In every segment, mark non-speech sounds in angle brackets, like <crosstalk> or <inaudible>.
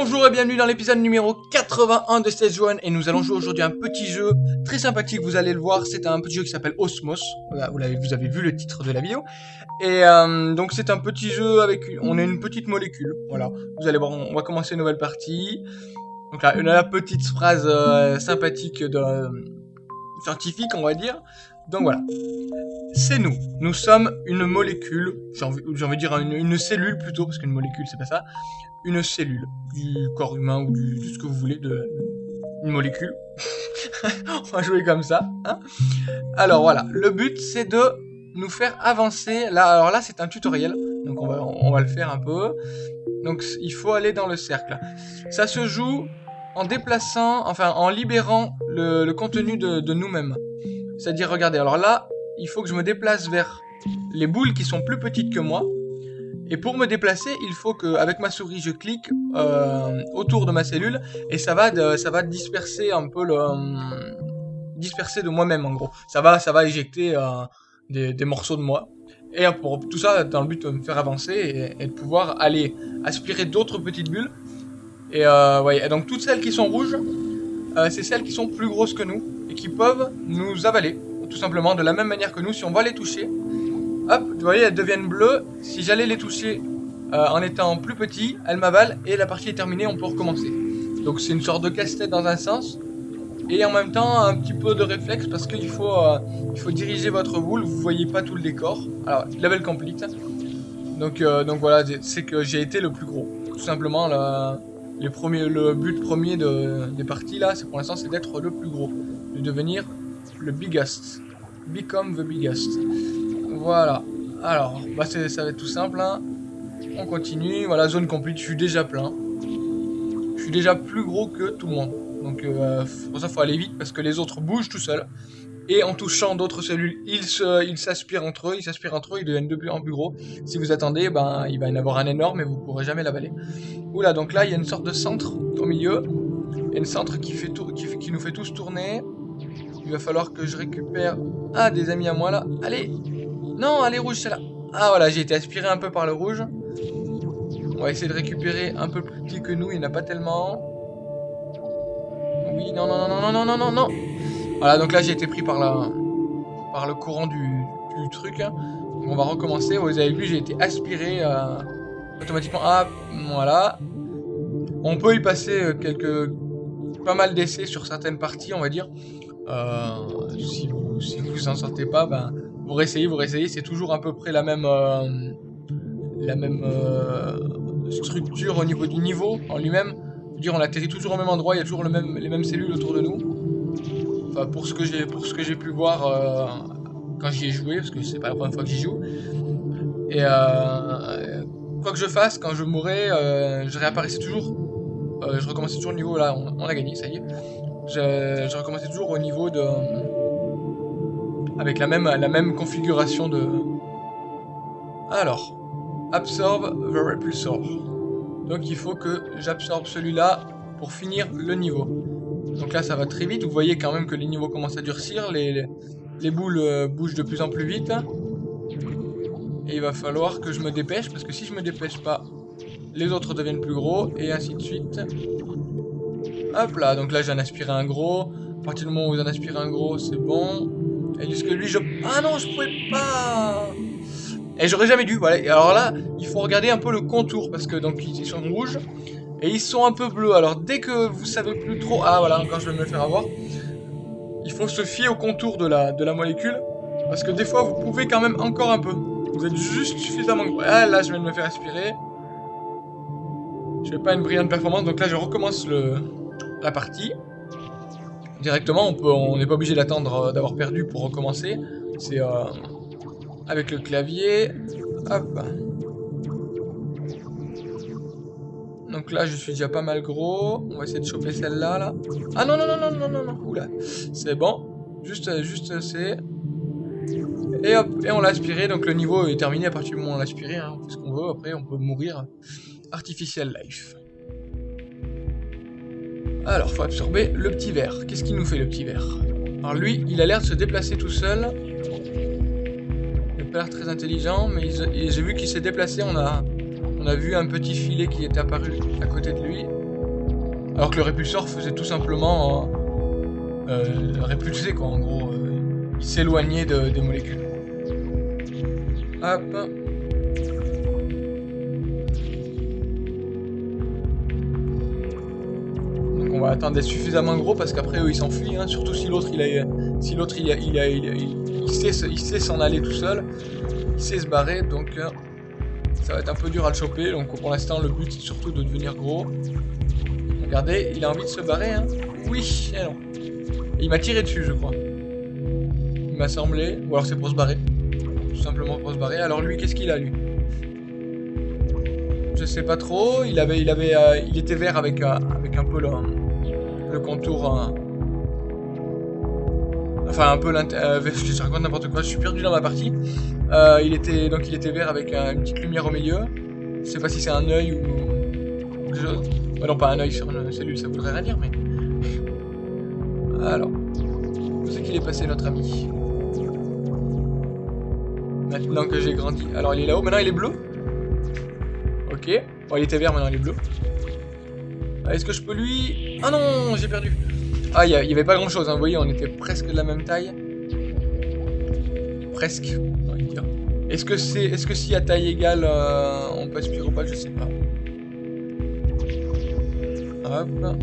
Bonjour et bienvenue dans l'épisode numéro 81 de Stage 1 et nous allons jouer aujourd'hui un petit jeu très sympathique, vous allez le voir, c'est un petit jeu qui s'appelle Osmos, vous, avez, vu le titre de la vidéo, et euh, donc c'est un petit jeu avec, on a une petite molécule, voilà, vous allez voir, on va commencer une nouvelle partie, donc là, une, petite phrase euh, sympathique de, scientifique on va dire, donc voilà, c'est nous. Nous sommes une molécule, j'ai envie, de dire une, cellule plutôt, parce qu'une molécule c'est pas ça, une cellule du corps humain ou du, de ce que vous voulez, de une molécule. <laughs> on va jouer comme ça. Hein alors voilà, le but c'est de nous faire avancer. Là, alors là c'est un tutoriel, donc on va, le faire un peu. Donc il faut aller dans le cercle. Ça se joue en déplaçant, enfin en libérant le, contenu de nous-mêmes. C'est-à-dire, regardez, alors là, il faut que je me déplace vers les boules qui sont plus petites que moi. Et pour me déplacer, il faut que, avec ma souris, je clique euh, autour de ma cellule et ça va, ça va disperser un peu le, euh, disperser de moi-même en gros. Ça va, ça va éjecter euh, des, morceaux de moi. Et pour tout ça, dans le but de me faire avancer et, de pouvoir aller aspirer d'autres petites bulles. Et, et donc toutes celles qui sont rouges, c'est celles qui sont plus grosses que nous et qui peuvent nous avaler, tout simplement de la même manière que nous. Si on va les toucher, hop, vous voyez, elles deviennent bleues. Si j'allais les toucher euh, en étant plus petit, elles m'avalent et la partie est terminée, on peut recommencer. Donc c'est une sorte de casse-tête dans un sens et en même temps un petit peu de réflexe parce qu'il faut, euh, faut diriger votre boule, vous voyez pas tout le décor. Alors, level complete. Donc, euh, donc voilà, c'est que j'ai été le plus gros. Tout simplement, les premiers, le but premier de, des parties là, c'est pour l'instant, c'est d'être le plus gros. De devenir le biggest. Become the biggest. Voilà. Alors, bah ça va être tout simple. Hein. On continue. Voilà, zone complete. Je suis déjà plein. Je suis déjà plus gros que tout le monde. Donc, euh, pour ça, faut aller vite parce que les autres bougent tout seuls. Et en touchant d'autres cellules, ils s'aspirent entre eux, ils s'aspirent entre eux, ils deviennent de plus en plus gros. Si vous attendez, ben, il va y en avoir un énorme et vous pourrez jamais l'avaler. Oula, donc là, il y a une sorte de centre au milieu. Il y a une centre qui, fait fait, qui nous fait tous tourner. Il va falloir que je récupère... Ah, des amis à moi, là. Allez Non, allez, rouge, c'est là. Ah, voilà, j'ai été aspiré un peu par le rouge. On va essayer de récupérer un peu plus petit que nous, il n'y en a pas tellement. Oui, non, non, non, non, non, non, non, non voilà, donc là j'ai été pris par, la, par le courant du, truc. On va recommencer. Vous avez vu, j'ai été aspiré euh, automatiquement. Ah, voilà. On peut y passer quelques pas mal d'essais sur certaines parties, on va dire. Euh, si vous vous en sortez pas, ben vous réessayez, vous réessayez. C'est toujours à peu près la même euh, la même euh, structure au niveau du niveau en lui-même. Dire, on atterrit toujours au même endroit. Il y a toujours le même, les mêmes cellules autour de nous. Enfin, pour ce que j'ai pour ce que j'ai pu voir quand j'y ai joué, parce que c'est pas la première fois que j'y joue. Et quoi que je fasse, quand je mourrais, je réapparaissais toujours. Je recommençais toujours au niveau là, on a gagné, ça y est. Je, je, recommençais toujours au niveau de avec la même la même configuration de. Alors, absorbe the repulsor. Donc il faut que j'absorbe celui-là pour finir le niveau. Donc là, ça va très vite. Vous voyez quand même que les niveaux commencent à durcir. Les, les, les boules euh, bougent de plus en plus vite. Et il va falloir que je me dépêche. Parce que si je me dépêche pas, les autres deviennent plus gros. Et ainsi de suite. Hop là. Donc là, j'en aspiré un gros. À partir du moment où vous en aspirez un gros, c'est bon. Et jusque lui, je... Ah non, je pouvais pas Et j'aurais jamais dû. Voilà. Et alors là, il faut regarder un peu le contour. Parce que donc, ils sont rouges. Et ils sont un peu bleus. Alors dès que vous savez plus trop... Ah voilà, encore je vais me le faire avoir. Il faut se fier au contour de la, de la molécule. Parce que des fois, vous pouvez quand même encore un peu. Vous êtes juste suffisamment... Ah là, je viens de me faire aspirer. Je fais pas une brillante performance. Donc là, je recommence le, la partie. Directement, on n'est pas obligé d'attendre d'avoir perdu pour recommencer. C'est euh, avec le clavier. Hop. Donc là, je suis déjà pas mal gros. On va essayer de choper celle-là, là. Ah non, non, non, non, non, non, non. Oula. C'est bon. Juste, juste, c'est... Et hop, et on l'a aspiré. Donc le niveau est terminé à partir du moment où on l'a aspiré. Hein. Ce qu'on veut. Après, on peut mourir. Artificial life. Alors, faut absorber le petit verre. Qu'est-ce qu'il nous fait, le petit verre? Alors lui, il a l'air de se déplacer tout seul. Il a pas l'air très intelligent, mais j'ai vu qu'il s'est déplacé. On a vu un petit filet qui est apparu à côté de lui. Alors que le répulsor faisait tout simplement euh, répulser, quoi, en gros. il s'éloignait des molécules. Hop. On va attendre suffisamment gros parce qu'après eux ils s'enfuient, hein, surtout si l'autre il a, si l'autre il, a, il, il, sait, s'en aller tout seul, il sait se barrer, donc euh, ça va être un peu dur à le choper. Donc pour l'instant le but c'est surtout de devenir gros. Regardez, il a envie de se barrer, hein. Oui, non. il m'a tiré dessus je crois. Il m'a semblé, ou alors c'est pour se barrer simplement pour se barrer. Alors lui, qu'est-ce qu'il a lui? Je sais pas trop. Il avait, il avait, euh, il était vert avec, euh, avec un peu le, le contour. Euh, enfin un peu je raconte n'importe quoi. Je suis perdu dans ma partie. il était donc il était vert avec une petite lumière au milieu. Je sais pas si c'est un œil ou quelque non, pas un œil sur une cellule, ça voudrait rien dire, mais. Alors, où c'est qu'il est passé notre ami? Maintenant que j'ai grandi. Alors il est là-haut, maintenant il est bleu. Ok. Bon, il était vert, maintenant il est bleu. Ah, est-ce que je peux lui... Ah non, j'ai perdu. Ah, il n'y avait pas grand-chose, hein. vous voyez, on était presque de la même taille. Presque. Est-ce que c'est, est-ce que si à taille égale, euh, on peut aspirer ou pas, je sais pas. Hop.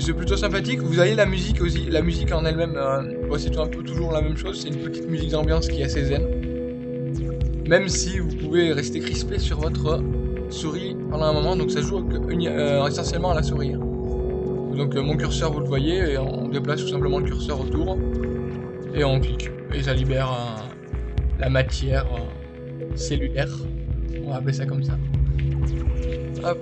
C'est plutôt sympathique. Vous avez la musique aussi. La musique en elle-même, euh, c'est un peu toujours la même chose. C'est une petite musique d'ambiance qui est assez zen. Même si vous pouvez rester crispé sur votre souris pendant un moment. Donc ça joue euh, essentiellement à la souris. Hein. Donc euh, mon curseur, vous le voyez, et on déplace tout simplement le curseur autour. Et on clique. Et ça libère la matière cellulaire. On va appeler ça comme ça. Hop.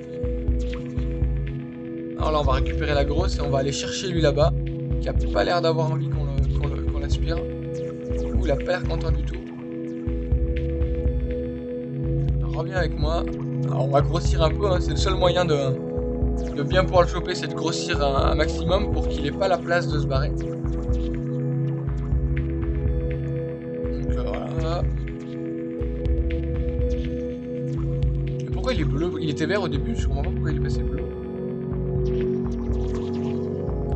Alors là, on va récupérer la grosse et on va aller chercher lui là-bas, qui a pas l'air d'avoir envie qu'on l'aspire. Ouh, il a content du tout. reviens avec moi. Alors, on va grossir un peu, hein. c'est le seul moyen de, bien pouvoir le choper, c'est de grossir un, maximum pour qu'il ait pas la place de se barrer. Donc voilà. pourquoi il est bleu? Il était vert au début, je comprends pas pourquoi il est passé bleu.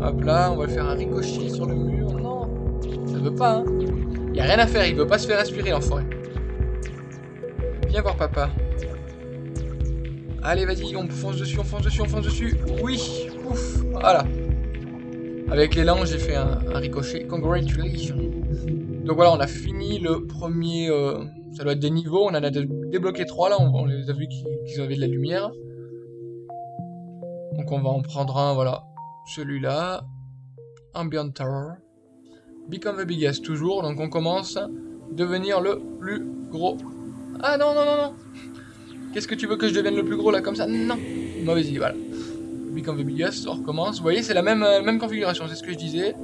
Hop là, on va faire un ricochet sur le mur. Non, ça veut pas, hein. Y a rien à faire, il veut pas se faire aspirer l'enfoiré. Viens voir papa. Allez, vas-y, on fonce dessus, on fonce dessus, on fonce dessus. Oui, ouf, voilà. Avec l'élan, j'ai fait un, ricochet. Congratulations. Donc voilà, on a fini le premier... Euh, ça doit être des niveaux. On en a débloqué trois là. On, les a vu qu'ils avaient de la lumière. Donc on va en prendre un, voilà celui-là, Ambient Terror, Become the Biggest toujours, donc on commence, devenir le plus gros. Ah non, non, non, non Qu'est-ce que tu veux que je devienne le plus gros là, comme ça? Non Mauvaise idée, voilà. Become the Biggest, on recommence. Vous voyez, c'est la même, euh, même configuration, c'est ce que je disais.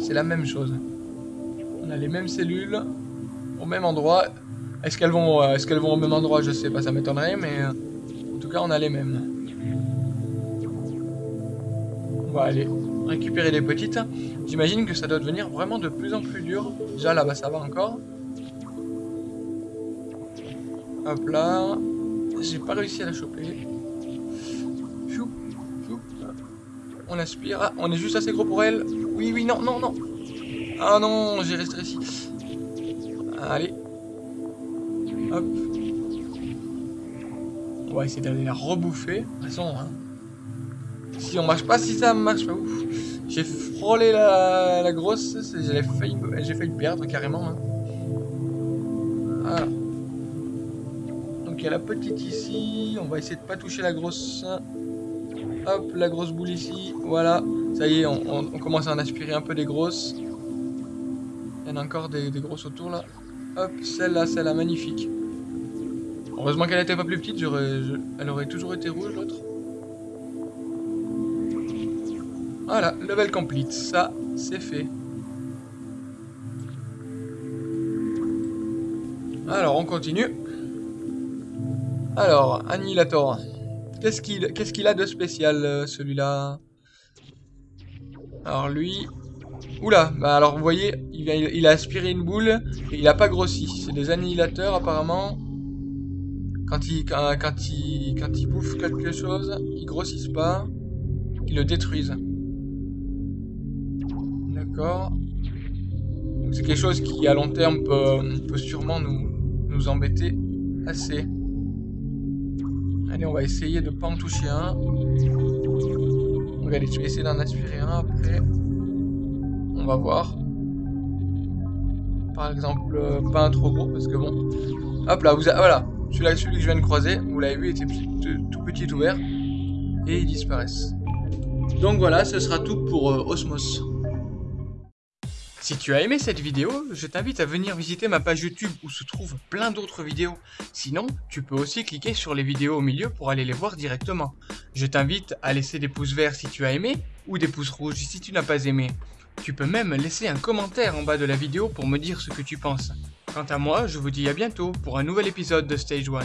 C'est la même chose. On a les mêmes cellules, au même endroit. Est-ce qu'elles vont, euh, est vont au même endroit? Je sais pas, ça m'étonnerait, mais euh, en tout cas, on a les mêmes. On va aller récupérer les petites. J'imagine que ça doit devenir vraiment de plus en plus dur. Déjà là-bas ça va encore. Hop là. J'ai pas réussi à la choper. On aspire. Ah, on est juste assez gros pour elle. Oui, oui, non, non, non. Ah non, j'ai resté ici. Allez. Hop. On va essayer d'aller la rebouffer. De toute façon, hein. On marche pas, si ça marche pas, ouf. J'ai frôlé la, grosse, j'ai failli, failli perdre carrément. Hein. Voilà. Donc il y a la petite ici, on va essayer de pas toucher la grosse. Hop, la grosse boule ici, voilà. Ça y est, on, commence à en aspirer un peu des grosses. Il y en a encore des, grosses autour là. Hop, celle-là, celle-là, magnifique. Heureusement qu'elle n'était pas plus petite, elle aurait toujours été rouge l'autre. Voilà, level complete, ça c'est fait. Alors, on continue. Alors, Annihilator. Qu'est-ce qu'il a de spécial, euh, celui-là? Alors lui, Oula, bah alors vous voyez, il, a aspiré une boule et il a pas grossi. C'est des annihilateurs apparemment. Quand ils quand, quand, il, quand il bouffent quelque chose, ils grossissent pas. Ils le détruisent. C'est quelque chose qui à long terme peut, sûrement nous, nous embêter assez. Allez, on va essayer de pas en toucher un. Regardez, je vais essayer d'en aspirer un après. On va voir. Par exemple, euh, pas un trop gros parce que bon. Hop là, vous voilà. Celui-là, celui que je viens de croiser, vous l'avez vu, était tout petit ouvert. Et ils disparaissent. Donc voilà, ce sera tout pour euh, Osmos. Si tu as aimé cette vidéo, je t'invite à venir visiter ma page YouTube où se trouvent plein d'autres vidéos. Sinon, tu peux aussi cliquer sur les vidéos au milieu pour aller les voir directement. Je t'invite à laisser des pouces verts si tu as aimé ou des pouces rouges si tu n'as pas aimé. Tu peux même laisser un commentaire en bas de la vidéo pour me dire ce que tu penses. Quant à moi, je vous dis à bientôt pour un nouvel épisode de Stage 1.